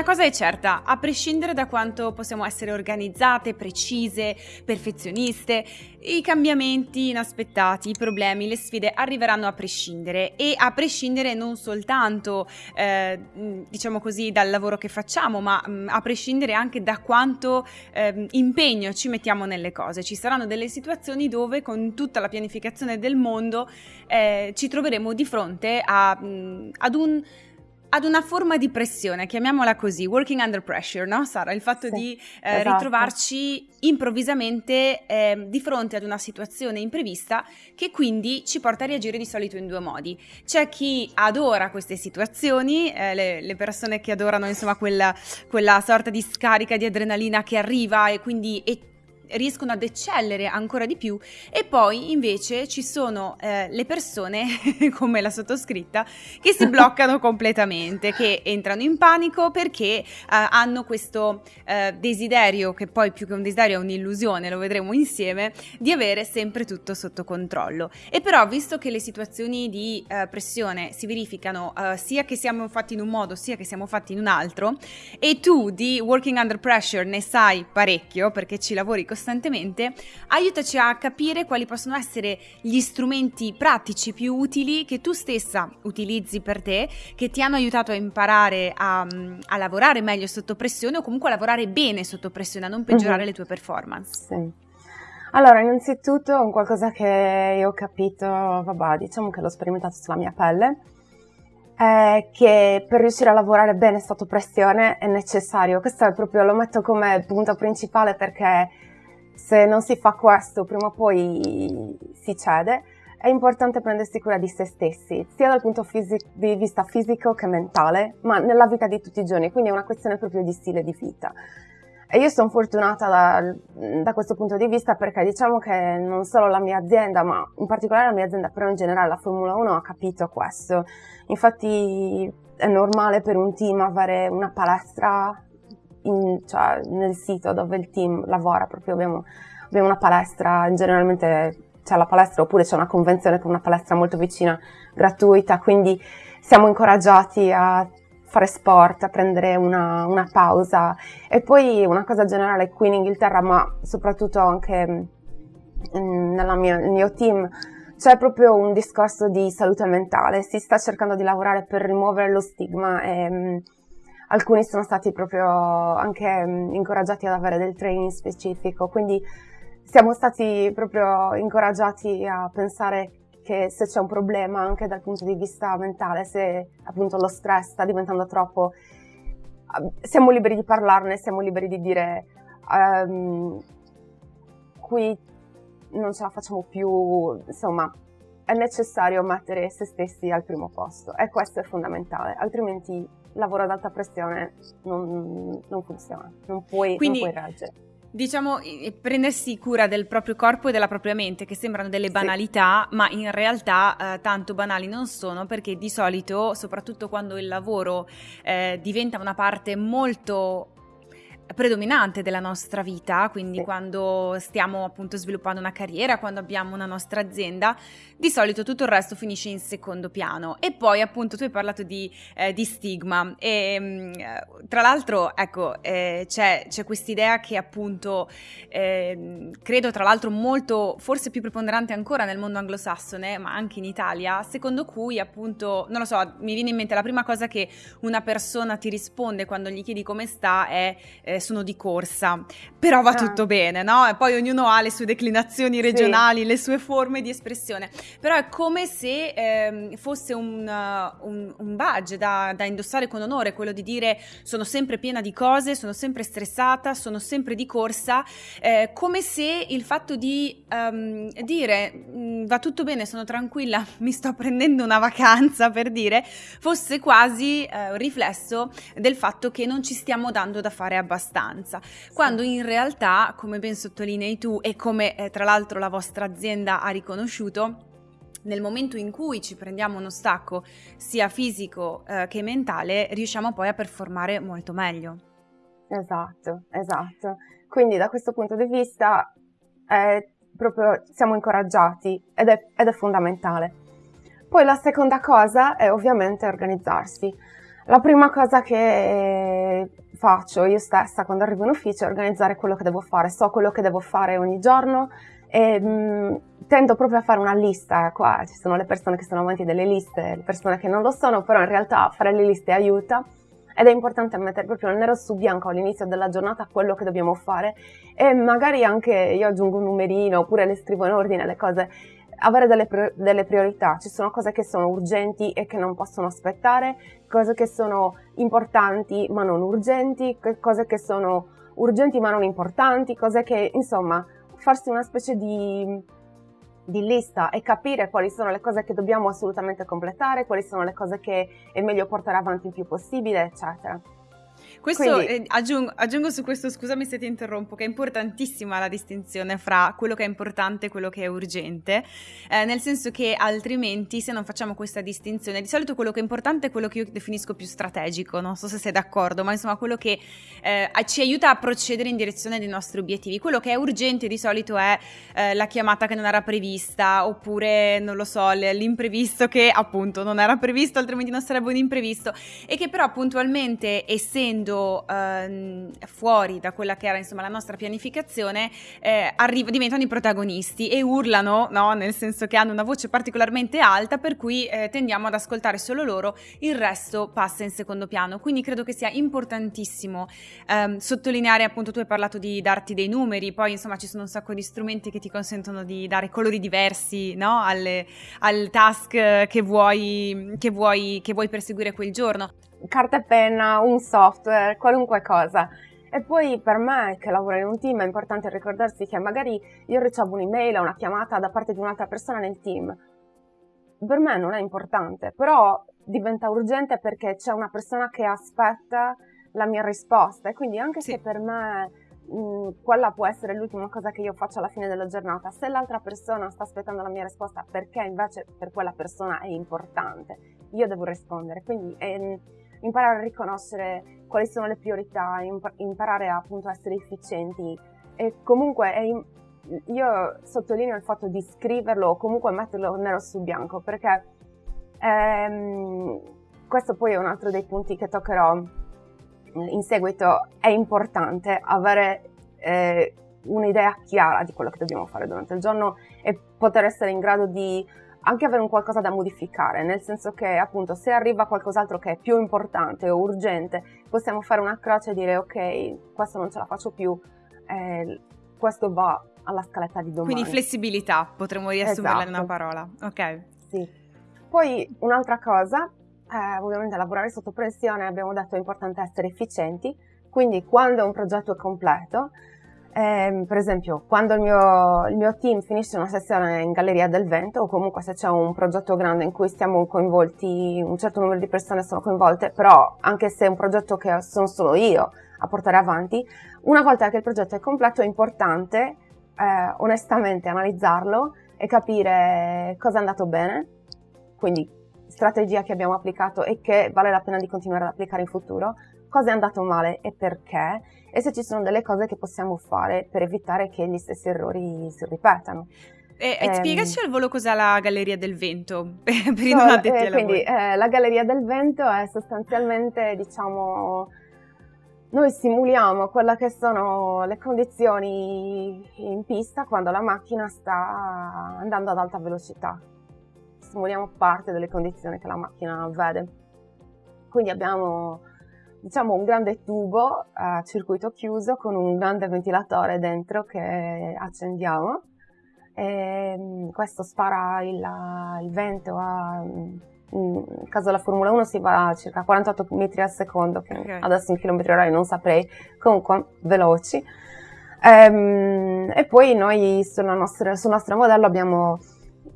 una cosa è certa, a prescindere da quanto possiamo essere organizzate, precise, perfezioniste, i cambiamenti inaspettati, i problemi, le sfide arriveranno a prescindere e a prescindere non soltanto, eh, diciamo così, dal lavoro che facciamo, ma mh, a prescindere anche da quanto eh, impegno ci mettiamo nelle cose. Ci saranno delle situazioni dove con tutta la pianificazione del mondo eh, ci troveremo di fronte a, mh, ad un ad una forma di pressione, chiamiamola così, working under pressure, no Sara? Il fatto sì, di eh, esatto. ritrovarci improvvisamente eh, di fronte ad una situazione imprevista che quindi ci porta a reagire di solito in due modi. C'è chi adora queste situazioni, eh, le, le, persone che adorano insomma quella, quella, sorta di scarica di adrenalina che arriva e quindi e riescono ad eccellere ancora di più e poi invece ci sono eh, le persone come la sottoscritta che si bloccano completamente, che entrano in panico perché eh, hanno questo eh, desiderio, che poi più che un desiderio è un'illusione, lo vedremo insieme, di avere sempre tutto sotto controllo. E però visto che le situazioni di eh, pressione si verificano eh, sia che siamo fatti in un modo sia che siamo fatti in un altro e tu di working under pressure ne sai parecchio perché ci lavori costantemente, costantemente, aiutaci a capire quali possono essere gli strumenti pratici più utili che tu stessa utilizzi per te, che ti hanno aiutato a imparare a, a lavorare meglio sotto pressione o comunque a lavorare bene sotto pressione, a non peggiorare mm-hmm. le tue performance. Sì. Allora, innanzitutto un qualcosa che io ho capito, vabbè, diciamo che l'ho sperimentato sulla mia pelle, è che per riuscire a lavorare bene sotto pressione è necessario, questo è proprio, lo metto come punto principale perché se non si fa questo prima o poi si cede, è importante prendersi cura di se stessi, sia dal punto di vista fisico che mentale, ma nella vita di tutti i giorni, quindi è una questione proprio di stile di vita. E io sono fortunata da, da, questo punto di vista perché diciamo che non solo la mia azienda, ma in particolare la mia azienda, però in generale la Formula 1 ha capito questo. Infatti è normale per un team avere una palestra in, cioè, nel sito dove il team lavora, proprio abbiamo, abbiamo una palestra, generalmente c'è la palestra oppure c'è una convenzione con una palestra molto vicina, gratuita, quindi siamo incoraggiati a fare sport, a prendere una, una pausa. E poi una cosa generale qui in Inghilterra, ma soprattutto anche mm, nel mio team, c'è proprio un discorso di salute mentale, si sta cercando di lavorare per rimuovere lo stigma e mm, alcuni sono stati proprio anche mm, incoraggiati ad avere del training specifico, quindi siamo stati proprio incoraggiati a pensare che se c'è un problema anche dal punto di vista mentale, se appunto lo stress sta diventando troppo, siamo liberi di parlarne, siamo liberi di dire um, qui non ce la facciamo più, insomma è necessario mettere se stessi al primo posto e questo è fondamentale, altrimenti lavoro ad alta pressione non, non funziona, non puoi, Quindi, non puoi reggere. Diciamo, prendersi cura del proprio corpo e della propria mente, che sembrano delle banalità, sì. ma in realtà eh, tanto banali non sono, perché di solito, soprattutto quando il lavoro eh, diventa una parte molto predominante della nostra vita, quindi sì. quando stiamo appunto sviluppando una carriera, quando abbiamo una nostra azienda, di solito tutto il resto finisce in secondo piano. E poi appunto tu hai parlato di, eh, di stigma e mm, tra l'altro ecco eh, c'è, c'è quest'idea che appunto eh, credo tra l'altro molto, forse più preponderante ancora nel mondo anglosassone, ma anche in Italia, secondo cui appunto, non lo so, mi viene in mente la prima cosa che una persona ti risponde quando gli chiedi come sta è eh, sono di corsa, però va ah. tutto bene, no? E poi ognuno ha le sue declinazioni regionali, sì. le sue forme di espressione, però è come se eh, fosse un, uh, un, un badge da, da, indossare con onore, quello di dire sono sempre piena di cose, sono sempre stressata, sono sempre di corsa, eh, come se il fatto di um, dire mm, va tutto bene, sono tranquilla, mi sto prendendo una vacanza per dire, fosse quasi eh, un riflesso del fatto che non ci stiamo dando da fare abbastanza abbastanza, quando in realtà, come ben sottolinei tu e come eh, tra l'altro la vostra azienda ha riconosciuto, nel momento in cui ci prendiamo uno stacco sia fisico eh, che mentale, riusciamo poi a performare molto meglio. Esatto, esatto. Quindi da questo punto di vista eh, proprio siamo incoraggiati ed è, ed è fondamentale. Poi la seconda cosa è ovviamente organizzarsi. La prima cosa che faccio io stessa quando arrivo in ufficio è organizzare quello che devo fare. So quello che devo fare ogni giorno e mh, mm, tendo proprio a fare una lista. Qua ci sono le persone che sono avanti delle liste, le persone che non lo sono, però in realtà fare le liste aiuta ed è importante mettere proprio nero su bianco all'inizio della giornata quello che dobbiamo fare e magari anche io aggiungo un numerino oppure le scrivo in ordine le cose avere delle, delle, priorità, ci sono cose che sono urgenti e che non possono aspettare, cose che sono importanti ma non urgenti, cose che sono urgenti ma non importanti, cose che insomma farsi una specie di, di lista e capire quali sono le cose che dobbiamo assolutamente completare, quali sono le cose che è meglio portare avanti il più possibile, eccetera. Questo Quindi... eh, aggiungo, aggiungo, su questo, scusami se ti interrompo, che è importantissima la distinzione fra quello che è importante e quello che è urgente, eh, nel senso che altrimenti se non facciamo questa distinzione, di solito quello che è importante è quello che io definisco più strategico, non so se sei d'accordo, ma insomma quello che eh, ci aiuta a procedere in direzione dei nostri obiettivi. Quello che è urgente di solito è eh, la chiamata che non era prevista, oppure non lo so, l'imprevisto che appunto non era previsto, altrimenti non sarebbe un imprevisto, e che però puntualmente essendo essendo ehm, fuori da quella che era insomma la nostra pianificazione, eh, arriva, diventano i protagonisti e urlano, no? nel senso che hanno una voce particolarmente alta, per cui eh, tendiamo ad ascoltare solo loro, il resto passa in secondo piano. Quindi credo che sia importantissimo ehm, sottolineare, appunto, tu hai parlato di darti dei numeri, poi insomma ci sono un sacco di strumenti che ti consentono di dare colori diversi no? Alle, al task che vuoi, che, vuoi, che vuoi perseguire quel giorno carta e penna, un software, qualunque cosa. E poi per me che lavoro in un team è importante ricordarsi che magari io ricevo un'email o una chiamata da parte di un'altra persona nel team. Per me non è importante, però diventa urgente perché c'è una persona che aspetta la mia risposta e quindi anche sì. se per me mh, quella può essere l'ultima cosa che io faccio alla fine della giornata, se l'altra persona sta aspettando la mia risposta perché invece per quella persona è importante, io devo rispondere. Quindi è, imparare a riconoscere quali sono le priorità, imparare appunto a essere efficienti. E comunque io sottolineo il fatto di scriverlo o comunque metterlo nero su bianco perché ehm, questo poi è un altro dei punti che toccherò in seguito, è importante avere eh, un'idea chiara di quello che dobbiamo fare durante il giorno e poter essere in grado di anche avere un qualcosa da modificare, nel senso che appunto se arriva qualcos'altro che è più importante o urgente, possiamo fare una croce e dire ok, questo non ce la faccio più, eh, questo va alla scaletta di domani. Quindi flessibilità, potremmo riassumerla esatto. in una esatto. parola, ok. Sì. Poi un'altra cosa, eh, ovviamente lavorare sotto pressione, abbiamo detto è importante essere efficienti, quindi quando un progetto è completo, eh, per esempio, quando il mio, il mio, team finisce una sessione in Galleria del Vento o comunque se c'è un progetto grande in cui stiamo coinvolti, un certo numero di persone sono coinvolte, però anche se è un progetto che sono solo io a portare avanti, una volta che il progetto è completo è importante eh, onestamente analizzarlo e capire cosa è andato bene, quindi strategia che abbiamo applicato e che vale la pena di continuare ad applicare in futuro, cosa è andato male e perché e se ci sono delle cose che possiamo fare per evitare che gli stessi errori si ripetano. E, e ehm, spiegaci al volo cos'è la Galleria del Vento, per i non addetti eh, Quindi eh, la Galleria del Vento è sostanzialmente, diciamo, noi simuliamo quelle che sono le condizioni in pista quando la macchina sta andando ad alta velocità. Simuliamo parte delle condizioni che la macchina vede. Quindi abbiamo diciamo un grande tubo a circuito chiuso con un grande ventilatore dentro che accendiamo e mm, questo spara il, il vento a in caso della Formula 1 si va a circa 48 metri al secondo, che okay. adesso in chilometri orari non saprei, comunque veloci. Ehm, e poi noi sul nostro, sul nostro modello abbiamo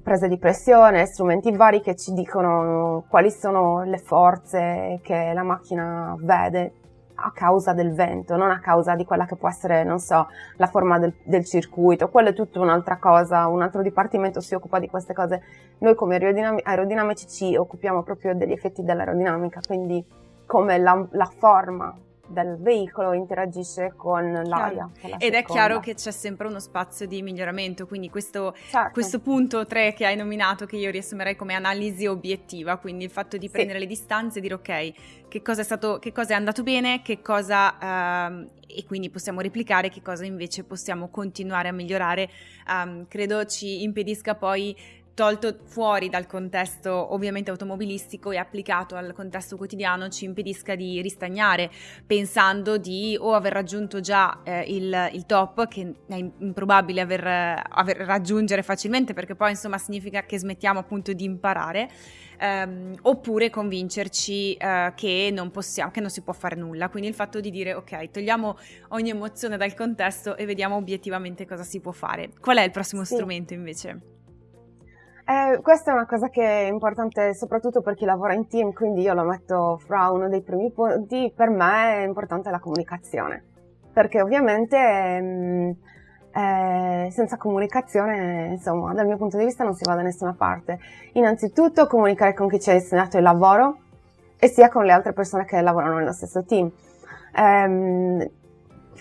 prese di pressione, strumenti vari che ci dicono quali sono le forze che la macchina vede a causa del vento, non a causa di quella che può essere, non so, la forma del, del circuito, quello è tutta un'altra cosa, un altro dipartimento si occupa di queste cose. Noi come aerodinam- aerodinamici ci occupiamo proprio degli effetti dell'aerodinamica, quindi come la, la forma del veicolo interagisce con l'aria. Ed è chiaro che c'è sempre uno spazio di miglioramento, quindi questo, certo. questo punto 3 che hai nominato, che io riassumerei come analisi obiettiva, quindi il fatto di prendere sì. le distanze e dire ok, che cosa è, stato, che cosa è andato bene, che cosa, uh, e quindi possiamo replicare, che cosa invece possiamo continuare a migliorare, um, credo ci impedisca poi tolto fuori dal contesto ovviamente automobilistico e applicato al contesto quotidiano ci impedisca di ristagnare pensando di o aver raggiunto già eh, il, il, top che è improbabile aver, aver, raggiungere facilmente perché poi insomma significa che smettiamo appunto di imparare ehm, oppure convincerci eh, che non possiamo che non si può fare nulla quindi il fatto di dire ok togliamo ogni emozione dal contesto e vediamo obiettivamente cosa si può fare qual è il prossimo sì. strumento invece? Eh, questa è una cosa che è importante soprattutto per chi lavora in team, quindi io lo metto fra uno dei primi punti. Per me è importante la comunicazione, perché ovviamente mh, mm, eh, senza comunicazione, insomma, dal mio punto di vista non si va da nessuna parte. Innanzitutto comunicare con chi ci ha insegnato il lavoro e sia con le altre persone che lavorano nello stesso team. Eh,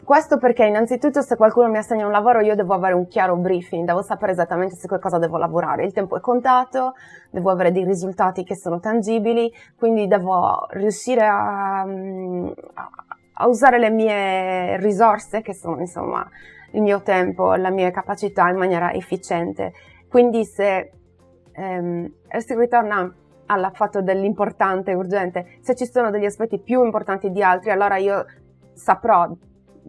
questo perché innanzitutto se qualcuno mi assegna un lavoro io devo avere un chiaro briefing, devo sapere esattamente su che cosa devo lavorare. Il tempo è contato, devo avere dei risultati che sono tangibili, quindi devo riuscire a, a usare le mie risorse, che sono insomma il mio tempo, la mia capacità in maniera efficiente. Quindi se ehm, si ritorna al fatto dell'importante urgente, se ci sono degli aspetti più importanti di altri, allora io saprò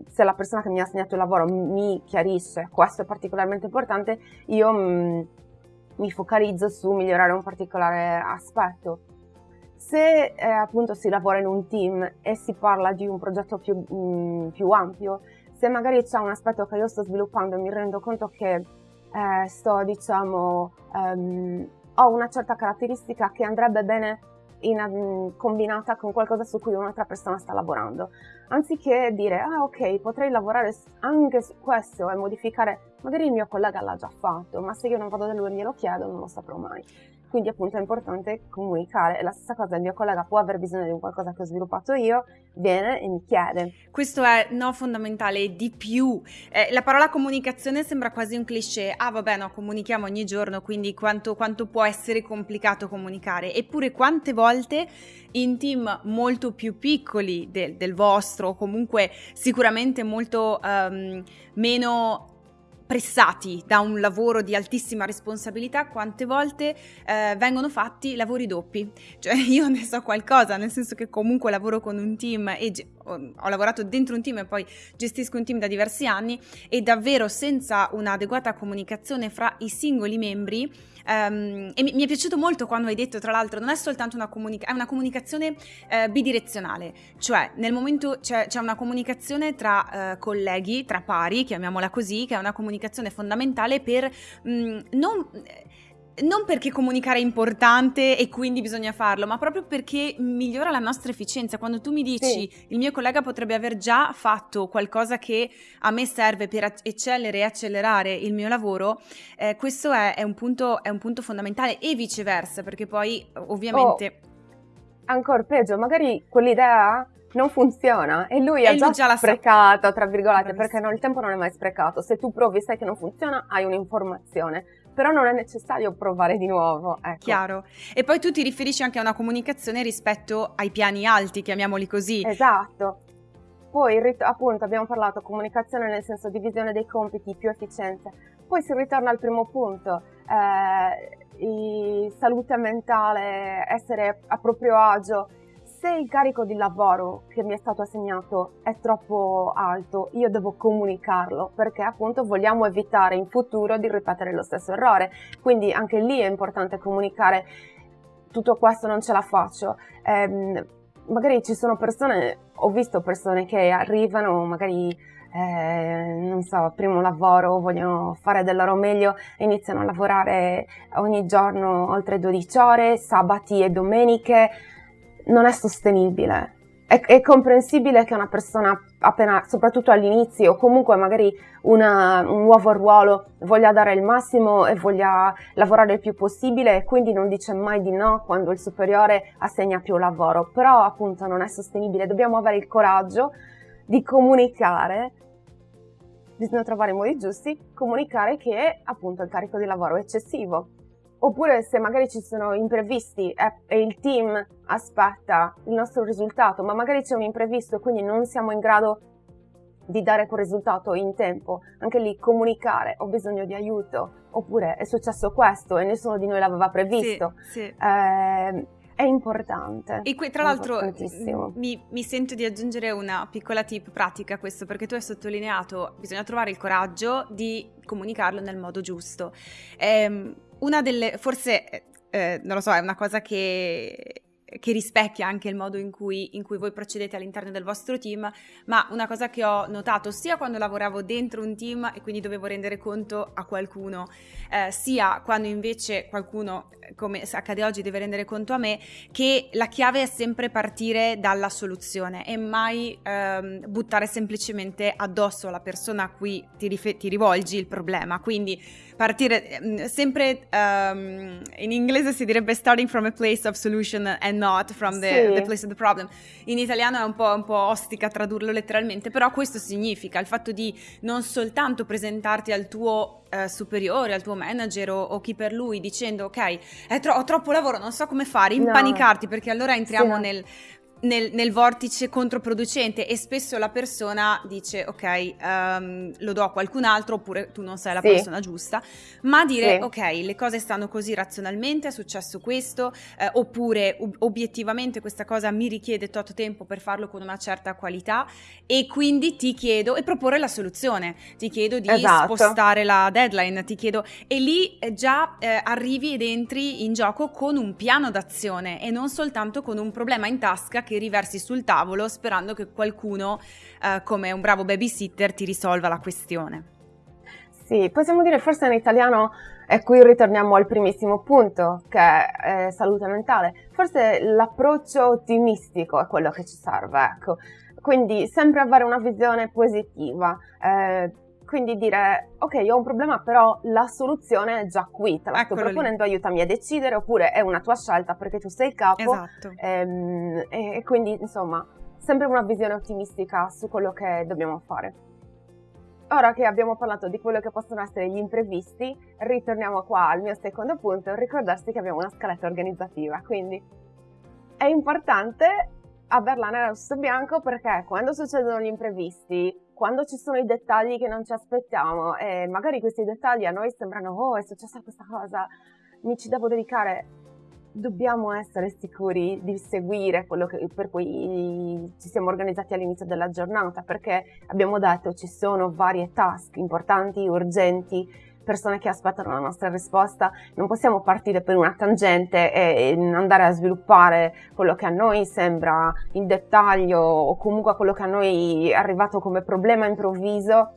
se la persona che mi ha assegnato il lavoro mi chiarisce questo è particolarmente importante, io mm, mi focalizzo su migliorare un particolare aspetto. Se eh, appunto si lavora in un team e si parla di un progetto più, mh, mm, più ampio, se magari c'è un aspetto che io sto sviluppando e mi rendo conto che eh, sto, diciamo, um, ho una certa caratteristica che andrebbe bene in, mm, combinata con qualcosa su cui un'altra persona sta lavorando. Anziché dire, ah ok, potrei lavorare anche su questo e modificare, magari il mio collega l'ha già fatto, ma se io non vado da lui e glielo chiedo non lo saprò mai. Quindi appunto è importante comunicare. La stessa cosa, il mio collega può aver bisogno di un qualcosa che ho sviluppato io, viene e mi chiede. Questo è no fondamentale, di più. Eh, la parola comunicazione sembra quasi un cliché. Ah vabbè no, comunichiamo ogni giorno, quindi quanto, quanto può essere complicato comunicare. Eppure quante volte in team molto più piccoli del, del vostro, comunque sicuramente molto um, meno pressati da un lavoro di altissima responsabilità, quante volte eh, vengono fatti lavori doppi. Cioè io ne so qualcosa, nel senso che comunque lavoro con un team e ho lavorato dentro un team e poi gestisco un team da diversi anni e davvero senza un'adeguata comunicazione fra i singoli membri Um, e mi, mi, è piaciuto molto quando hai detto, tra l'altro, non è soltanto una comunicazione, è una comunicazione uh, bidirezionale, cioè nel momento c'è, c'è una comunicazione tra uh, colleghi, tra pari, chiamiamola così, che è una comunicazione fondamentale per mh, mm, non non perché comunicare è importante e quindi bisogna farlo, ma proprio perché migliora la nostra efficienza. Quando tu mi dici sì. il mio collega potrebbe aver già fatto qualcosa che a me serve per eccellere e accelerare il mio lavoro, eh, questo è, è, un punto, è, un punto, fondamentale e viceversa, perché poi ovviamente... Oh, ancora peggio, magari quell'idea non funziona e lui ha già, già sprecato, tra virgolette, perché no, il tempo non è mai sprecato. Se tu provi e sai che non funziona, hai un'informazione però non è necessario provare di nuovo. Ecco. Chiaro. E poi tu ti riferisci anche a una comunicazione rispetto ai piani alti, chiamiamoli così. Esatto. Poi appunto abbiamo parlato comunicazione nel senso divisione dei compiti, più efficienza. Poi si ritorna al primo punto, eh, salute mentale, essere a proprio agio se il carico di lavoro che mi è stato assegnato è troppo alto, io devo comunicarlo perché appunto vogliamo evitare in futuro di ripetere lo stesso errore. Quindi anche lì è importante comunicare tutto questo non ce la faccio. Eh, magari ci sono persone, ho visto persone che arrivano, magari eh, non so, primo lavoro, vogliono fare del loro meglio, iniziano a lavorare ogni giorno oltre 12 ore, sabati e domeniche non è sostenibile. è, è, comprensibile che una persona appena, soprattutto all'inizio, o comunque magari una, un nuovo ruolo, voglia dare il massimo e voglia lavorare il più possibile e quindi non dice mai di no quando il superiore assegna più lavoro. Però appunto non è sostenibile, dobbiamo avere il coraggio di comunicare bisogna trovare i modi giusti, comunicare che appunto il carico di lavoro è eccessivo Oppure se magari ci sono imprevisti e, il team aspetta il nostro risultato, ma magari c'è un imprevisto e quindi non siamo in grado di dare quel risultato in tempo, anche lì comunicare, ho bisogno di aiuto, oppure è successo questo e nessuno di noi l'aveva previsto. Sì, sì. Eh, è importante. E qui, tra l'altro mi, mi, sento di aggiungere una piccola tip pratica a questo, perché tu hai sottolineato bisogna trovare il coraggio di comunicarlo nel modo giusto. Eh, una delle, forse, eh, eh, non lo so, è una cosa che che rispecchia anche il modo in cui, in cui, voi procedete all'interno del vostro team, ma una cosa che ho notato sia quando lavoravo dentro un team e quindi dovevo rendere conto a qualcuno, eh, sia quando invece qualcuno, come accade oggi, deve rendere conto a me, che la chiave è sempre partire dalla soluzione e mai ehm, buttare semplicemente addosso alla persona a cui ti, rif- ti rivolgi il problema. Quindi partire ehm, sempre um, in inglese si direbbe starting from a place of solution and not from the, sì. the place of the problem. In italiano è un po', un po', ostica tradurlo letteralmente, però questo significa il fatto di non soltanto presentarti al tuo uh, superiore, al tuo manager o, o, chi per lui dicendo ok, tro- ho troppo lavoro, non so come fare, impanicarti no. perché allora entriamo sì, nel nel, nel, vortice controproducente e spesso la persona dice ok um, lo do a qualcun altro oppure tu non sei la sì. persona giusta ma dire sì. ok le cose stanno così razionalmente è successo questo eh, oppure ob- obiettivamente questa cosa mi richiede tot tempo per farlo con una certa qualità e quindi ti chiedo e proporre la soluzione ti chiedo di esatto. spostare la deadline ti chiedo e lì eh, già eh, arrivi ed entri in gioco con un piano d'azione e non soltanto con un problema in tasca che che riversi sul tavolo sperando che qualcuno, eh, come un bravo babysitter, ti risolva la questione. Sì, possiamo dire forse in italiano, e qui ritorniamo al primissimo punto, che è salute mentale. Forse l'approccio ottimistico è quello che ci serve, ecco. Quindi sempre avere una visione positiva, eh, quindi dire, ok, ho un problema, però la soluzione è già qui, te la Eccolo sto proponendo, lì. aiutami a decidere, oppure è una tua scelta perché tu sei il capo. Esatto. Ehm, e, e quindi, insomma, sempre una visione ottimistica su quello che dobbiamo fare. Ora che abbiamo parlato di quello che possono essere gli imprevisti, ritorniamo qua al mio secondo punto, ricordarsi che abbiamo una scaletta organizzativa, quindi è importante averla nera su bianco perché quando succedono gli imprevisti quando ci sono i dettagli che non ci aspettiamo e magari questi dettagli a noi sembrano oh è successa questa cosa, mi ci devo dedicare, dobbiamo essere sicuri di seguire quello che, per cui ci siamo organizzati all'inizio della giornata perché abbiamo detto ci sono varie task importanti, urgenti, persone che aspettano la nostra risposta, non possiamo partire per una tangente e andare a sviluppare quello che a noi sembra in dettaglio o comunque quello che a noi è arrivato come problema improvviso.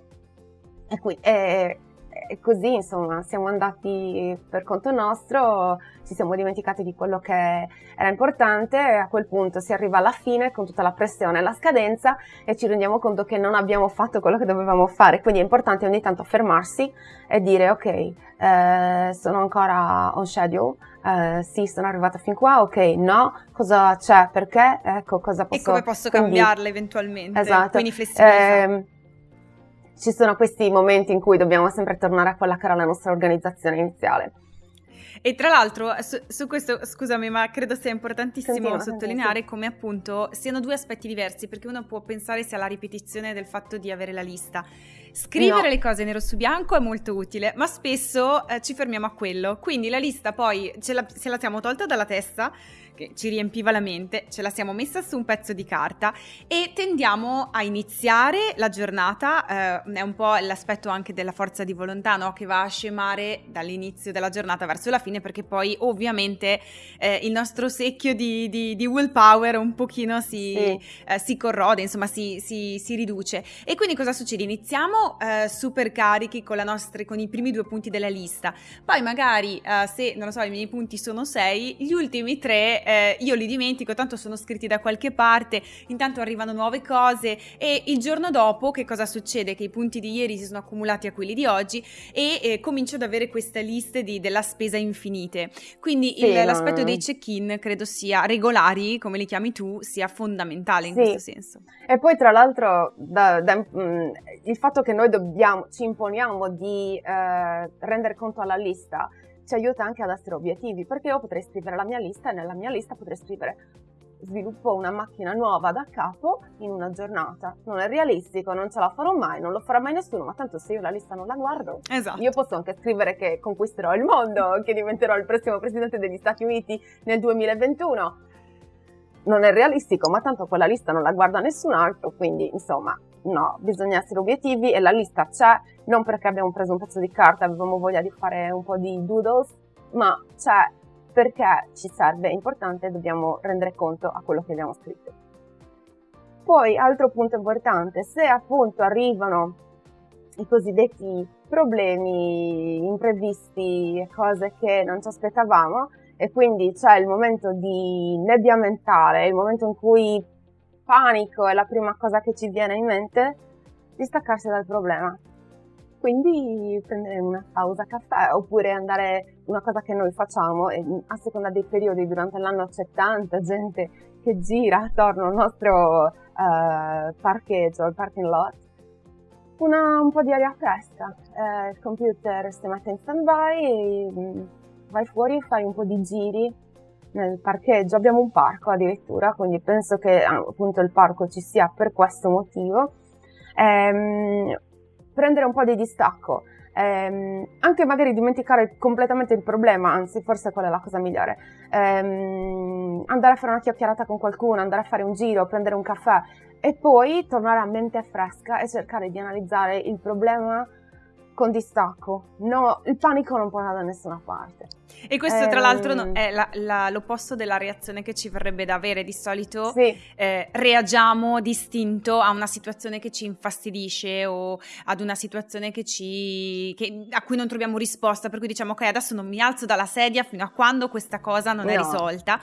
E, qui, e, e così insomma siamo andati per conto nostro, ci siamo dimenticati di quello che era importante e a quel punto si arriva alla fine con tutta la pressione e la scadenza e ci rendiamo conto che non abbiamo fatto quello che dovevamo fare, quindi è importante ogni tanto fermarsi e dire ok, eh, sono ancora on schedule, eh, sì, sono arrivata fin qua, ok, no, cosa c'è, perché, ecco, cosa posso... E come posso quindi, cambiarle eventualmente, esatto. quindi flessibilità. Eh, ci sono questi momenti in cui dobbiamo sempre tornare a quella che era la nostra organizzazione iniziale. E tra l'altro, su, su, questo, scusami, ma credo sia importantissimo Continua, sottolineare come appunto siano due aspetti diversi, perché uno può pensare sia la ripetizione del fatto di avere la lista. Scrivere no. le cose nero su bianco è molto utile, ma spesso eh, ci fermiamo a quello. Quindi la lista poi ce la, se la siamo tolta dalla testa, che ci riempiva la mente, ce la siamo messa su un pezzo di carta e tendiamo a iniziare la giornata, eh, è un po' l'aspetto anche della forza di volontà no? che va a scemare dall'inizio della giornata verso la fine perché poi ovviamente eh, il nostro secchio di, di, di, willpower un pochino si, sì. eh, si corrode, insomma si, si, si riduce. E quindi cosa succede? Iniziamo eh, super carichi con, nostra, con, i primi due punti della lista, poi magari eh, se, non lo so, i miei punti sono sei, gli ultimi tre eh, io li dimentico, tanto sono scritti da qualche parte, intanto arrivano nuove cose e il giorno dopo che cosa succede? Che i punti di ieri si sono accumulati a quelli di oggi e eh, comincio ad avere queste liste di, della spesa infinite. Quindi sì, il, l'aspetto dei check-in credo sia regolari, come li chiami tu, sia fondamentale in sì. questo senso. E poi tra l'altro da, da, mh, mm, il fatto che noi dobbiamo, ci imponiamo di eh, rendere conto alla lista ci aiuta anche ad essere obiettivi, perché io potrei scrivere la mia lista e nella mia lista potrei scrivere sviluppo una macchina nuova da capo in una giornata. Non è realistico, non ce la farò mai, non lo farà mai nessuno, ma tanto se io la lista non la guardo, esatto. io posso anche scrivere che conquisterò il mondo, che diventerò il prossimo presidente degli Stati Uniti nel 2021. Non è realistico, ma tanto quella lista non la guarda nessun altro, quindi insomma, no, bisogna essere obiettivi e la lista c'è, non perché abbiamo preso un pezzo di carta e avevamo voglia di fare un po' di doodles, ma c'è perché ci serve, è importante, dobbiamo rendere conto a quello che abbiamo scritto. Poi, altro punto importante, se appunto arrivano i cosiddetti problemi imprevisti, cose che non ci aspettavamo, e quindi c'è il momento di nebbia mentale, il momento in cui panico è la prima cosa che ci viene in mente, distaccarsi dal problema. Quindi prendere una pausa caffè oppure andare, una cosa che noi facciamo, e a seconda dei periodi durante l'anno c'è tanta gente che gira attorno al nostro uh, parcheggio, al parking lot, una, un po' di aria fresca, eh, il computer si mette in stand by, mm, vai fuori, fai un po' di giri nel parcheggio, abbiamo un parco addirittura, quindi penso che ah, appunto il parco ci sia per questo motivo. Ehm, prendere un po' di distacco, ehm, anche magari dimenticare completamente il problema, anzi forse quella è la cosa migliore, ehm, andare a fare una chiacchierata con qualcuno, andare a fare un giro, prendere un caffè e poi tornare a mente fresca e cercare di analizzare il problema con distacco. No, il panico non porta da nessuna parte. E questo, ehm... tra l'altro, no, ehm. è la, la, l'opposto della reazione che ci verrebbe da avere. Di solito sì. eh, reagiamo distinto a una situazione che ci infastidisce o ad una situazione che ci, che, a cui non troviamo risposta. Per cui diciamo, ok, adesso non mi alzo dalla sedia fino a quando questa cosa non no. è risolta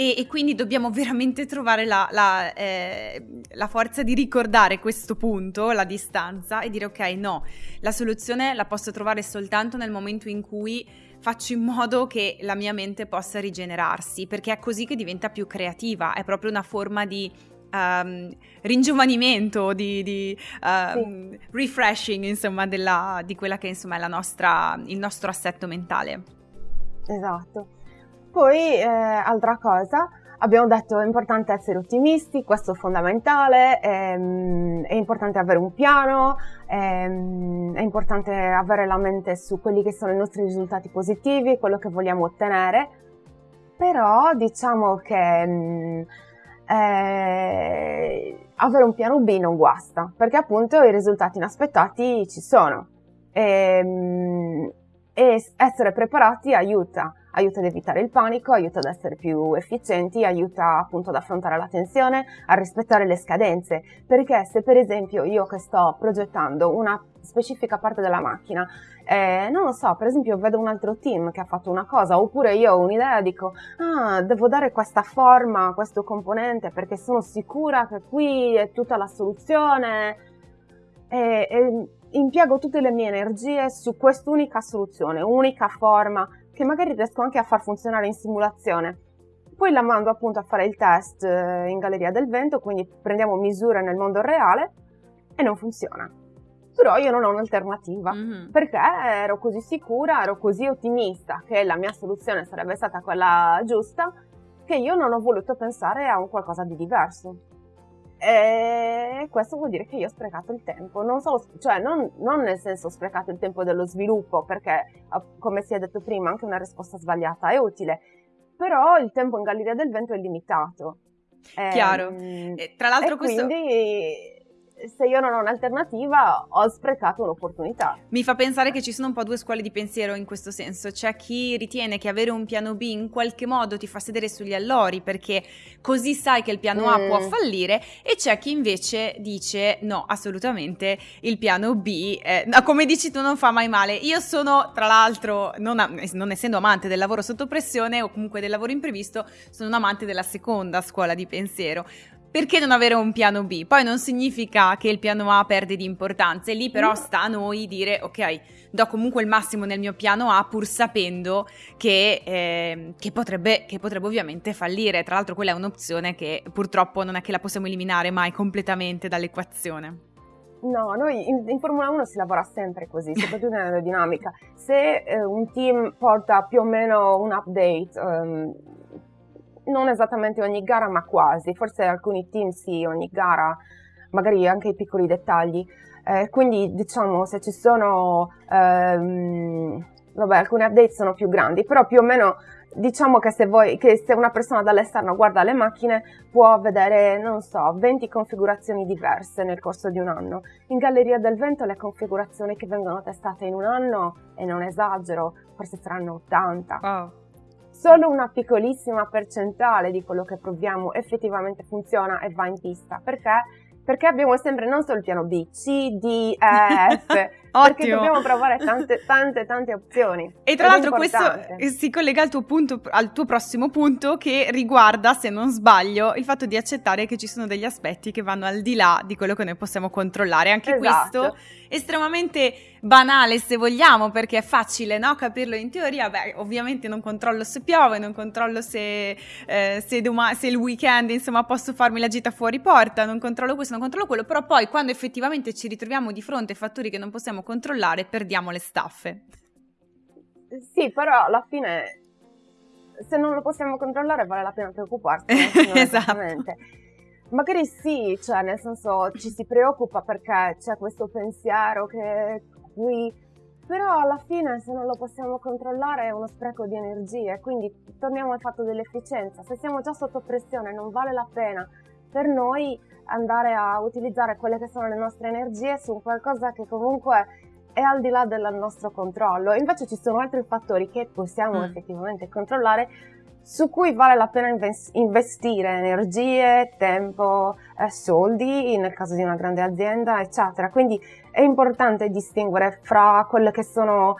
e, e quindi dobbiamo veramente trovare la, la, eh, la, forza di ricordare questo punto, la distanza e dire ok no, la soluzione la posso trovare soltanto nel momento in cui faccio in modo che la mia mente possa rigenerarsi, perché è così che diventa più creativa, è proprio una forma di um, ringiovanimento, di, di um, sì. refreshing, insomma, della, di quella che insomma è nostra, il nostro assetto mentale. Esatto. Poi, eh, altra cosa, abbiamo detto è importante essere ottimisti, questo è fondamentale, ehm, è importante avere un piano, ehm, è importante avere la mente su quelli che sono i nostri risultati positivi, quello che vogliamo ottenere, però diciamo che mm, eh, avere un piano B non guasta, perché appunto i risultati inaspettati ci sono. E, ehm, e essere preparati aiuta aiuta ad evitare il panico, aiuta ad essere più efficienti, aiuta appunto ad affrontare la tensione, a rispettare le scadenze, perché se per esempio io che sto progettando una specifica parte della macchina, eh, non lo so, per esempio vedo un altro team che ha fatto una cosa, oppure io ho un'idea e dico, ah, devo dare questa forma a questo componente perché sono sicura che qui è tutta la soluzione, e, e impiego tutte le mie energie su quest'unica soluzione, unica forma, che magari riesco anche a far funzionare in simulazione. Poi la mando appunto a fare il test eh, in Galleria del Vento, quindi prendiamo misure nel mondo reale e non funziona. Però io non ho un'alternativa, mm-hmm. perché ero così sicura, ero così ottimista che la mia soluzione sarebbe stata quella giusta, che io non ho voluto pensare a un qualcosa di diverso. E questo vuol dire che io ho sprecato il tempo, non, solo, cioè non, non, nel senso ho sprecato il tempo dello sviluppo, perché come si è detto prima anche una risposta sbagliata è utile, però il tempo in Galleria del Vento è limitato. Chiaro. E, tra l'altro questo... Quindi se io non ho un'alternativa ho sprecato un'opportunità. Mi fa pensare che ci sono un po' due scuole di pensiero in questo senso. C'è chi ritiene che avere un piano B in qualche modo ti fa sedere sugli allori perché così sai che il piano A può mm. fallire e c'è chi invece dice no, assolutamente il piano B, eh, come dici tu, non fa mai male. Io sono, tra l'altro, non, non essendo amante del lavoro sotto pressione o comunque del lavoro imprevisto, sono un amante della seconda scuola di pensiero perché non avere un piano B? Poi non significa che il piano A perde di importanza, e lì però sta a noi dire ok, do comunque il massimo nel mio piano A pur sapendo che, eh, che, potrebbe, che potrebbe ovviamente fallire. Tra l'altro quella è un'opzione che purtroppo non è che la possiamo eliminare mai completamente dall'equazione. No, noi in, in, Formula 1 si lavora sempre così, soprattutto nell'aerodinamica. Se eh, un team porta più o meno un update, um, non esattamente ogni gara, ma quasi, forse alcuni team sì, ogni gara, magari anche i piccoli dettagli. Eh, quindi diciamo se ci sono, ehm, vabbè, alcuni update sono più grandi, però più o meno diciamo che se, voi, che se una persona dall'esterno guarda le macchine può vedere, non so, 20 configurazioni diverse nel corso di un anno. In Galleria del Vento le configurazioni che vengono testate in un anno, e non esagero, forse saranno 80. Wow. Solo una piccolissima percentuale di quello che proviamo effettivamente funziona e va in pista. Perché? Perché abbiamo sempre non solo il piano B, C, D, E, F. perché dobbiamo provare tante, tante, tante opzioni. E tra l'altro questo si collega al tuo, punto, al tuo prossimo punto che riguarda, se non sbaglio, il fatto di accettare che ci sono degli aspetti che vanno al di là di quello che noi possiamo controllare. Anche esatto. questo estremamente banale se vogliamo perché è facile no? capirlo in teoria beh ovviamente non controllo se piove non controllo se, eh, se, doma- se il weekend insomma posso farmi la gita fuori porta non controllo questo non controllo quello però poi quando effettivamente ci ritroviamo di fronte a fattori che non possiamo controllare perdiamo le staffe. Sì però alla fine se non lo possiamo controllare vale la pena preoccuparsi esatto. Magari sì, cioè nel senso ci si preoccupa perché c'è questo pensiero che qui, però alla fine se non lo possiamo controllare è uno spreco di energie, quindi torniamo al fatto dell'efficienza, se siamo già sotto pressione non vale la pena. Per noi andare a utilizzare quelle che sono le nostre energie su qualcosa che comunque è al di là del nostro controllo. Invece ci sono altri fattori che possiamo mm. effettivamente controllare su cui vale la pena investire energie, tempo, eh, soldi nel caso di una grande azienda, eccetera. Quindi è importante distinguere fra quelle che sono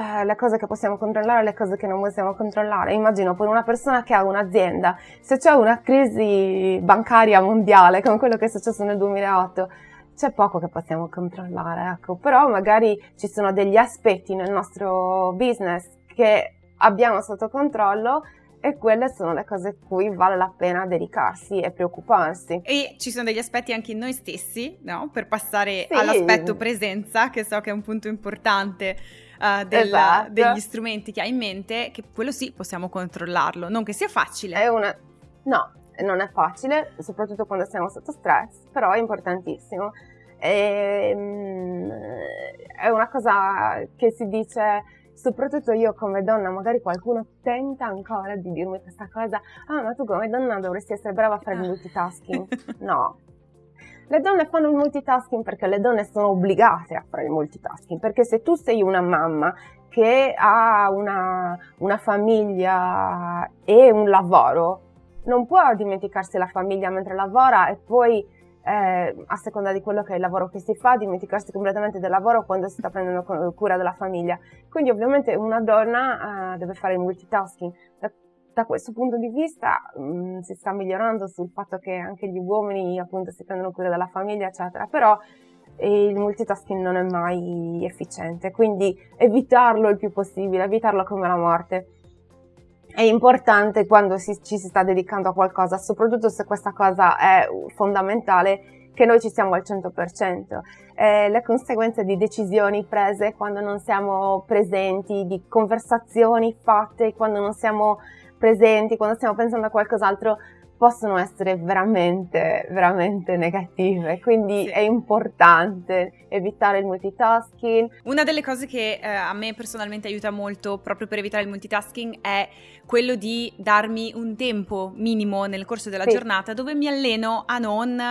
eh, le cose che possiamo controllare e le cose che non possiamo controllare. Immagino per una persona che ha un'azienda, se c'è una crisi bancaria mondiale come quello che è successo nel 2008, c'è poco che possiamo controllare, ecco. Però magari ci sono degli aspetti nel nostro business che abbiamo sotto controllo e quelle sono le cose cui vale la pena dedicarsi e preoccuparsi. E ci sono degli aspetti anche in noi stessi, no? Per passare sì. all'aspetto presenza, che so che è un punto importante uh, del, esatto. degli strumenti che hai in mente, che quello sì possiamo controllarlo, non che sia facile. È una... No, non è facile, soprattutto quando siamo sotto stress, però è importantissimo. E, um, è una cosa che si dice soprattutto io come donna, magari qualcuno tenta ancora di dirmi questa cosa, ah ma tu come donna dovresti essere brava a fare il ah. multitasking. No. Le donne fanno il multitasking perché le donne sono obbligate a fare il multitasking, perché se tu sei una mamma che ha una, una famiglia e un lavoro, non può dimenticarsi la famiglia mentre lavora e poi eh, a seconda di quello che è il lavoro che si fa, dimenticarsi completamente del lavoro quando si sta prendendo cura della famiglia. Quindi ovviamente una donna eh, deve fare il multitasking. Da questo punto di vista mh, mm, si sta migliorando sul fatto che anche gli uomini appunto si prendono cura della famiglia, eccetera, però eh, il multitasking non è mai efficiente, quindi evitarlo il più possibile, evitarlo come la morte è importante quando si, ci si sta dedicando a qualcosa, soprattutto se questa cosa è fondamentale, che noi ci siamo al 100%. Eh, le conseguenze di decisioni prese quando non siamo presenti, di conversazioni fatte quando non siamo presenti, quando stiamo pensando a qualcos'altro, possono essere veramente, veramente negative, quindi sì. è importante evitare il multitasking. Una delle cose che eh, a me personalmente aiuta molto proprio per evitare il multitasking è quello di darmi un tempo minimo nel corso della sì. giornata dove mi alleno a non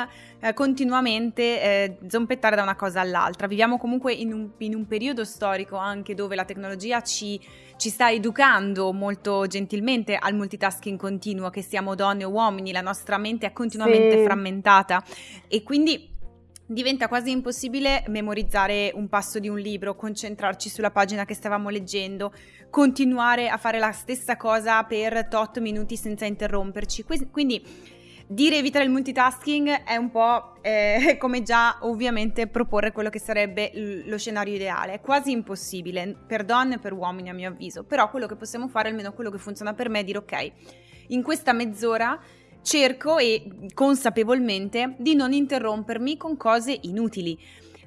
eh, continuamente eh, zompettare da una cosa all'altra. Viviamo comunque in un, in un periodo storico anche dove la tecnologia ci ci sta educando molto gentilmente al multitasking continuo, che siamo donne o uomini, la nostra mente è continuamente sì. frammentata e quindi diventa quasi impossibile memorizzare un passo di un libro, concentrarci sulla pagina che stavamo leggendo, continuare a fare la stessa cosa per tot minuti senza interromperci. Quindi dire evitare il multitasking è un po' eh, come già ovviamente proporre quello che sarebbe lo scenario ideale. È quasi impossibile per donne e per uomini a mio avviso, però quello che possiamo fare, almeno quello che funziona per me, è dire ok, in questa mezz'ora cerco e consapevolmente di non interrompermi con cose inutili.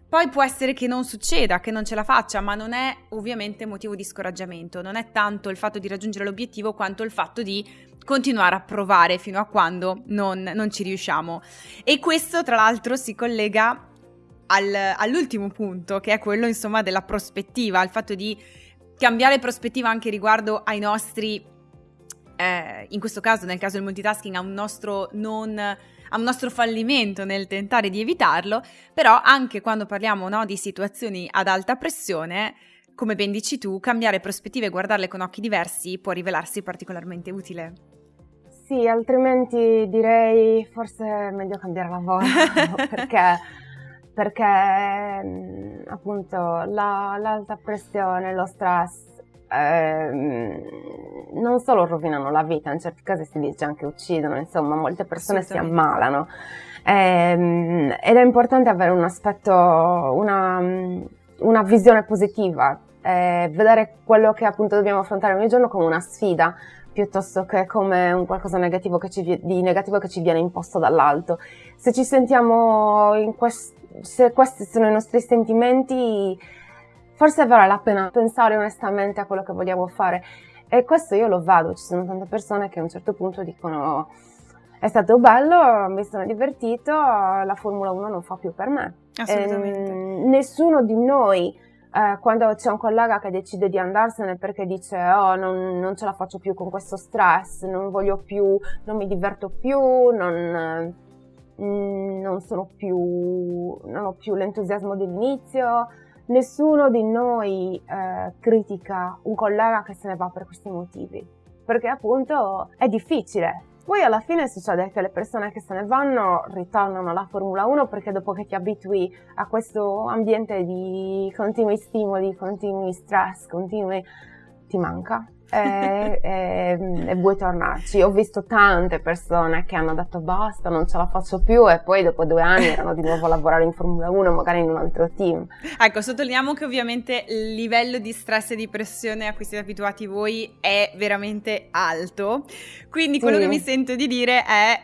Poi può essere che non succeda, che non ce la faccia, ma non è ovviamente motivo di scoraggiamento, non è tanto il fatto di raggiungere l'obiettivo quanto il fatto di continuare a provare fino a quando non, non ci riusciamo. E questo tra l'altro si collega al, all'ultimo punto, che è quello insomma della prospettiva, il fatto di cambiare prospettiva anche riguardo ai nostri, eh, in questo caso nel caso del multitasking, a un nostro non un nostro fallimento nel tentare di evitarlo, però anche quando parliamo no, di situazioni ad alta pressione, come ben dici tu, cambiare prospettive e guardarle con occhi diversi può rivelarsi particolarmente utile. Sì, altrimenti direi forse è meglio cambiare lavoro perché, perché mm, appunto la, l'alta pressione, lo stress eh, non solo rovinano la vita, in certi casi si dice anche uccidono, insomma molte persone si ammalano eh, ed è importante avere un aspetto, una, una visione positiva, eh, vedere quello che appunto dobbiamo affrontare ogni giorno come una sfida piuttosto che come un qualcosa negativo ci, di negativo che ci viene imposto dall'alto. Se ci sentiamo in quest- se questi sono i nostri sentimenti, forse vale la pena pensare onestamente a quello che vogliamo fare. E questo io lo vado, ci sono tante persone che a un certo punto dicono è stato bello, mi sono divertito, la Formula 1 non fa più per me. Assolutamente. E, nessuno di noi eh, quando c'è un collega che decide di andarsene perché dice oh non, non, ce la faccio più con questo stress, non voglio più, non mi diverto più, non, mm, non sono più, non ho più l'entusiasmo dell'inizio, nessuno di noi eh, critica un collega che se ne va per questi motivi, perché appunto è difficile. Poi alla fine succede che le persone che se ne vanno ritornano alla Formula 1 perché dopo che ti abitui a questo ambiente di continui stimoli, continui stress, continui ti manca e, e, e, vuoi tornarci. Ho visto tante persone che hanno detto basta, non ce la faccio più e poi dopo due anni erano di nuovo a lavorare in Formula 1, magari in un altro team. Ecco, sottolineiamo che ovviamente il livello di stress e di pressione a cui siete abituati voi è veramente alto, quindi quello sì. che mi sento di dire è...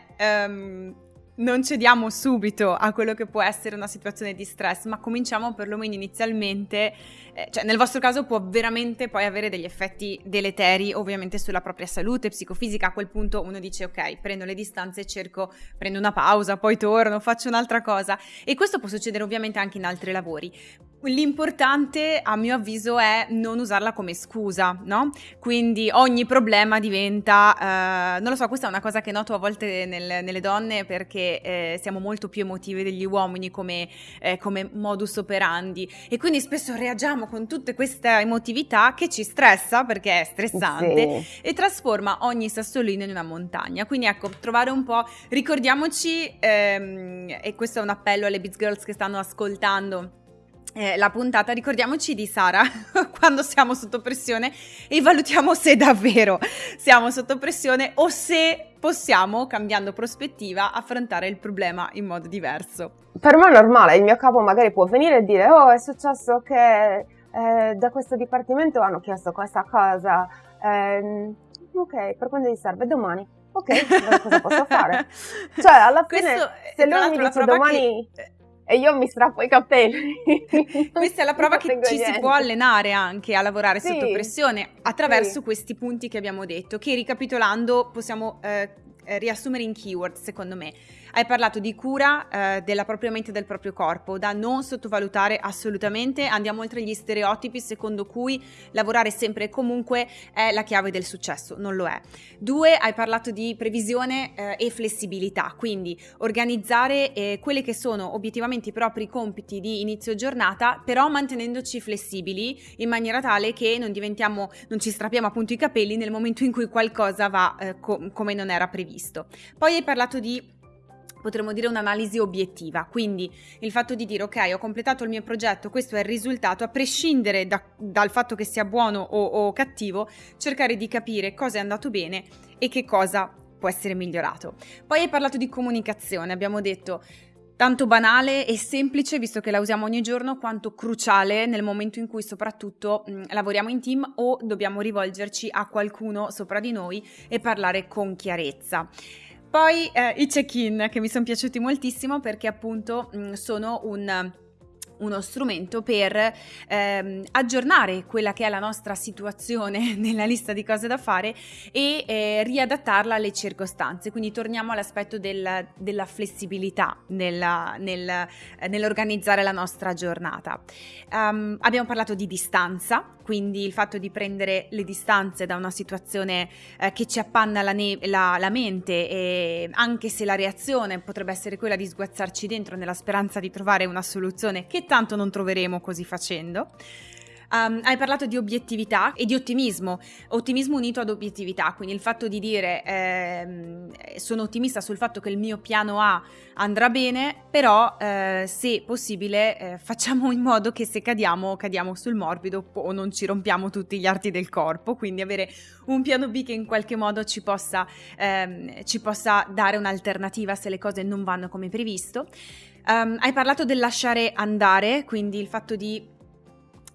Um, non cediamo subito a quello che può essere una situazione di stress, ma cominciamo perlomeno inizialmente, eh, cioè nel vostro caso può veramente poi avere degli effetti deleteri ovviamente sulla propria salute psicofisica, a quel punto uno dice ok, prendo le distanze, cerco, prendo una pausa, poi torno, faccio un'altra cosa e questo può succedere ovviamente anche in altri lavori. L'importante, a mio avviso, è non usarla come scusa, no? Quindi ogni problema diventa, eh, non lo so, questa è una cosa che noto a volte nel, nelle donne perché eh, siamo molto più emotive degli uomini come, eh, come, modus operandi e quindi spesso reagiamo con tutta questa emotività che ci stressa perché è stressante sì. e trasforma ogni sassolino in una montagna. Quindi ecco, trovare un po', ricordiamoci, ehm, e questo è un appello alle Biz Girls che stanno ascoltando, eh, la puntata, ricordiamoci di Sara quando siamo sotto pressione e valutiamo se davvero siamo sotto pressione o se possiamo, cambiando prospettiva, affrontare il problema in modo diverso. Per me è normale, il mio capo magari può venire e dire oh è successo che eh, da questo dipartimento hanno chiesto questa cosa, eh, ok, per quando gli serve? Domani. Ok, cosa posso fare? Cioè, alla fine, Questo, se lui mi dice domani... Che e io mi strappo i capelli. Questa è la prova che ci si può allenare anche a lavorare sì, sotto pressione attraverso sì. questi punti che abbiamo detto, che ricapitolando possiamo eh, eh, riassumere in keyword, secondo me. Hai parlato di cura eh, della propria mente e del proprio corpo, da non sottovalutare assolutamente. Andiamo oltre gli stereotipi secondo cui lavorare sempre e comunque è la chiave del successo, non lo è. Due, hai parlato di previsione eh, e flessibilità, quindi organizzare eh, quelli che sono obiettivamente i propri compiti di inizio giornata, però mantenendoci flessibili in maniera tale che non diventiamo, non ci strappiamo appunto i capelli nel momento in cui qualcosa va eh, co- come non era previsto. Poi hai parlato di potremmo dire un'analisi obiettiva, quindi il fatto di dire ok ho completato il mio progetto, questo è il risultato, a prescindere da, dal fatto che sia buono o, o cattivo, cercare di capire cosa è andato bene e che cosa può essere migliorato. Poi hai parlato di comunicazione, abbiamo detto tanto banale e semplice, visto che la usiamo ogni giorno, quanto cruciale nel momento in cui soprattutto mh, lavoriamo in team o dobbiamo rivolgerci a qualcuno sopra di noi e parlare con chiarezza. Poi eh, i check-in che mi sono piaciuti moltissimo perché appunto mh, sono un uno strumento per ehm, aggiornare quella che è la nostra situazione nella lista di cose da fare e eh, riadattarla alle circostanze. Quindi torniamo all'aspetto del, della flessibilità nella, nel, eh, nell'organizzare la nostra giornata. Um, abbiamo parlato di distanza, quindi il fatto di prendere le distanze da una situazione eh, che ci appanna la, ne- la, la mente, e anche se la reazione potrebbe essere quella di sguazzarci dentro nella speranza di trovare una soluzione che tanto non troveremo così facendo. Um, hai parlato di obiettività e di ottimismo, ottimismo unito ad obiettività, quindi il fatto di dire ehm, sono ottimista sul fatto che il mio piano A andrà bene, però eh, se possibile eh, facciamo in modo che se cadiamo cadiamo sul morbido o non ci rompiamo tutti gli arti del corpo, quindi avere un piano B che in qualche modo ci possa, ehm, ci possa dare un'alternativa se le cose non vanno come previsto. Um, hai parlato del lasciare andare, quindi il fatto di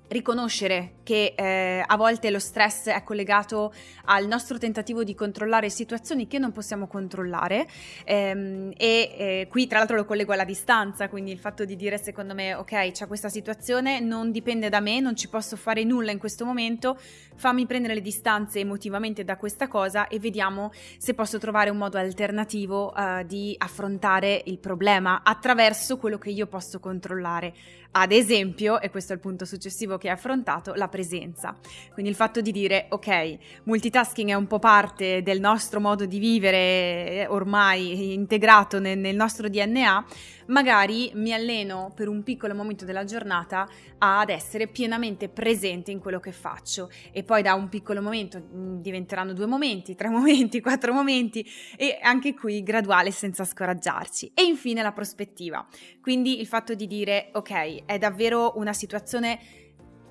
riconoscere che eh, a volte lo stress è collegato al nostro tentativo di controllare situazioni che non possiamo controllare ehm, e eh, qui tra l'altro lo collego alla distanza, quindi il fatto di dire secondo me ok c'è questa situazione, non dipende da me, non ci posso fare nulla in questo momento, fammi prendere le distanze emotivamente da questa cosa e vediamo se posso trovare un modo alternativo uh, di affrontare il problema attraverso quello che io posso controllare. Ad esempio, e questo è il punto successivo che hai affrontato, la presenza. Quindi il fatto di dire, ok, multitasking è un po' parte del nostro modo di vivere eh, ormai integrato nel, nel nostro DNA, magari mi alleno per un piccolo momento della giornata ad essere pienamente presente in quello che faccio e poi da un piccolo momento mm, diventeranno due momenti, tre momenti, quattro momenti e anche qui graduale senza scoraggiarci. E infine la prospettiva, quindi il fatto di dire ok, è davvero una situazione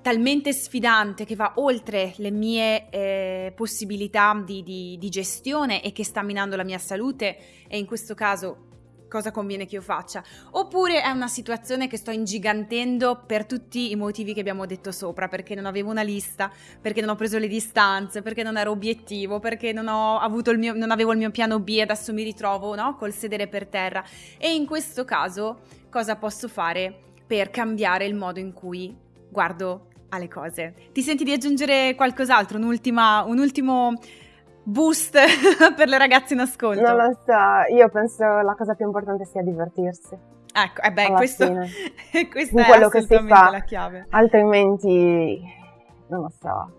talmente sfidante che va oltre le mie eh, possibilità di, di, di, gestione e che sta minando la mia salute e in questo caso cosa conviene che io faccia oppure è una situazione che sto ingigantendo per tutti i motivi che abbiamo detto sopra perché non avevo una lista perché non ho preso le distanze perché non ero obiettivo perché non, mio, non avevo il mio piano B e adesso mi ritrovo no? col sedere per terra e in questo caso cosa posso fare per cambiare il modo in cui guardo alle cose. Ti senti di aggiungere qualcos'altro? Un'ultima, un ultimo boost per le ragazze in ascolto? Non lo so, io penso la cosa più importante sia divertirsi. Ecco, eh beh, questo, questo è quello che si fa. la chiave. Altrimenti, non lo so,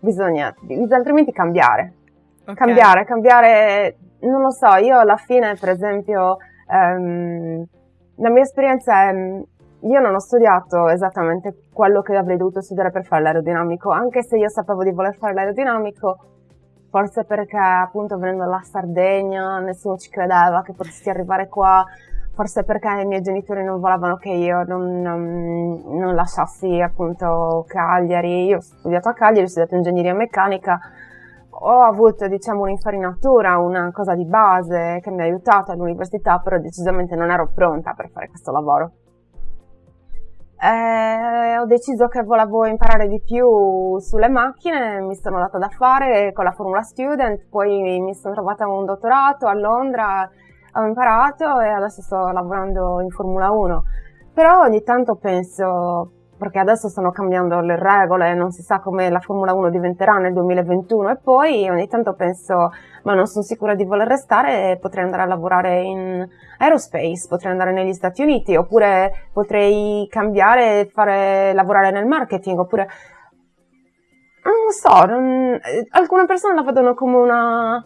bisogna, bisogna altrimenti cambiare. Okay. Cambiare, cambiare, non lo so, io alla fine, per esempio, um, la mia esperienza è io non ho studiato esattamente quello che avrei dovuto studiare per fare l'aerodinamico, anche se io sapevo di voler fare l'aerodinamico, forse perché appunto venendo dalla Sardegna nessuno ci credeva che potessi arrivare qua, forse perché i miei genitori non volevano che io non, non, non lasciassi appunto Cagliari, io ho studiato a Cagliari, ho studiato ingegneria meccanica, ho avuto diciamo un'infarinatura, una cosa di base che mi ha aiutato all'università, però decisamente non ero pronta per fare questo lavoro eh, ho deciso che volevo imparare di più sulle macchine, mi sono data da fare con la Formula Student, poi mi sono trovata un dottorato a Londra, ho imparato e adesso sto lavorando in Formula 1. Però ogni tanto penso, perché adesso stanno cambiando le regole, non si sa come la Formula 1 diventerà nel 2021 e poi ogni tanto penso, ma non sono sicura di voler restare, potrei andare a lavorare in aerospace, potrei andare negli Stati Uniti, oppure potrei cambiare e fare, lavorare nel marketing, oppure non so, non, alcune persone la vedono come una,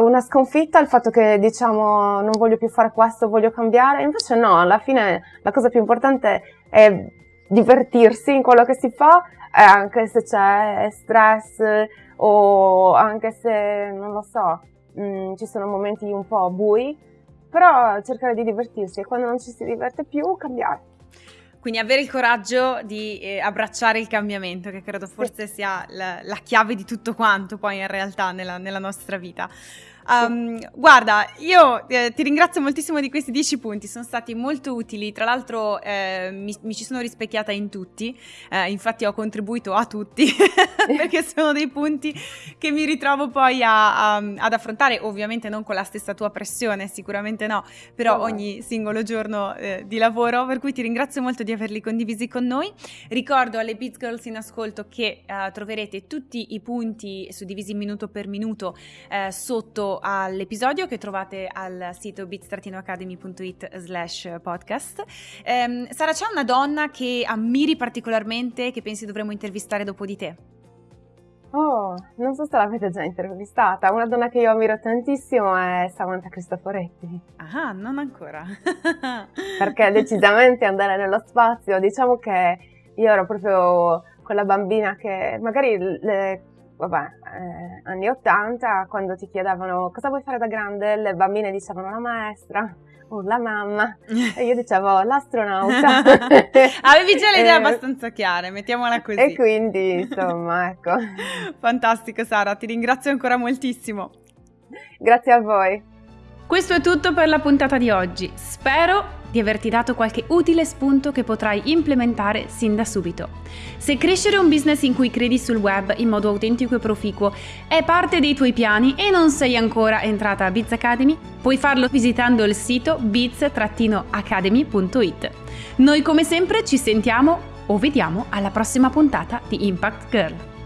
una sconfitta il fatto che diciamo non voglio più fare questo, voglio cambiare, invece no, alla fine la cosa più importante è divertirsi in quello che si fa, anche se c'è stress o anche se, non lo so, mh, mm, ci sono momenti un po' bui, però cercare di divertirsi e quando non ci si diverte più cambiare. Quindi avere il coraggio di eh, abbracciare il cambiamento, che credo forse sia la, la, chiave di tutto quanto poi in realtà nella, nella nostra vita. Um, guarda, io eh, ti ringrazio moltissimo di questi dieci punti, sono stati molto utili, tra l'altro eh, mi, mi, ci sono rispecchiata in tutti, eh, infatti ho contribuito a tutti perché sono dei punti che mi ritrovo poi a, a, ad affrontare, ovviamente non con la stessa tua pressione, sicuramente no, però oh. ogni singolo giorno eh, di lavoro, per cui ti ringrazio molto di averli condivisi con noi. Ricordo alle Beat Girls in ascolto che eh, troverete tutti i punti suddivisi minuto per minuto eh, all'episodio che trovate al sito bit-academy.it slash podcast. Eh, Sara, c'è una donna che ammiri particolarmente che pensi dovremmo intervistare dopo di te? Oh, non so se l'avete già intervistata. Una donna che io ammiro tantissimo è Samantha Cristoforetti. Ah, non ancora. Perché decisamente andare nello spazio, diciamo che io ero proprio quella bambina che magari le vabbè, eh, anni 80, quando ti chiedevano cosa vuoi fare da grande, le bambine dicevano la maestra o la mamma e io dicevo l'astronauta. Avevi già le idee eh, abbastanza chiare, mettiamola così. E quindi, insomma, ecco. Fantastico Sara, ti ringrazio ancora moltissimo. Grazie a voi. Questo è tutto per la puntata di oggi. Spero di averti dato qualche utile spunto che potrai implementare sin da subito. Se crescere un business in cui credi sul web in modo autentico e proficuo è parte dei tuoi piani e non sei ancora entrata a Biz Academy, puoi farlo visitando il sito biz-academy.it. Noi come sempre ci sentiamo o vediamo alla prossima puntata di Impact Girl.